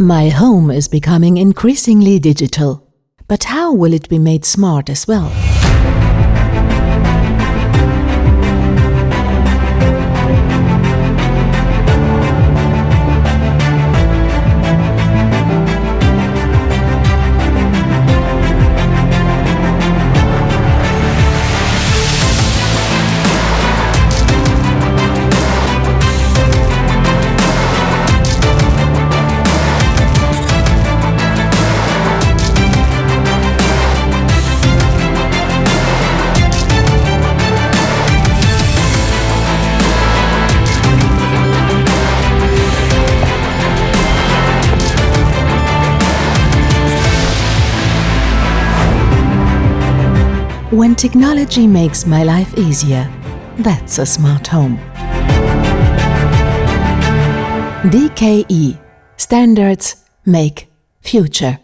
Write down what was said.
My home is becoming increasingly digital. But how will it be made smart as well? When technology makes my life easier, that's a smart home. DKE Standards Make Future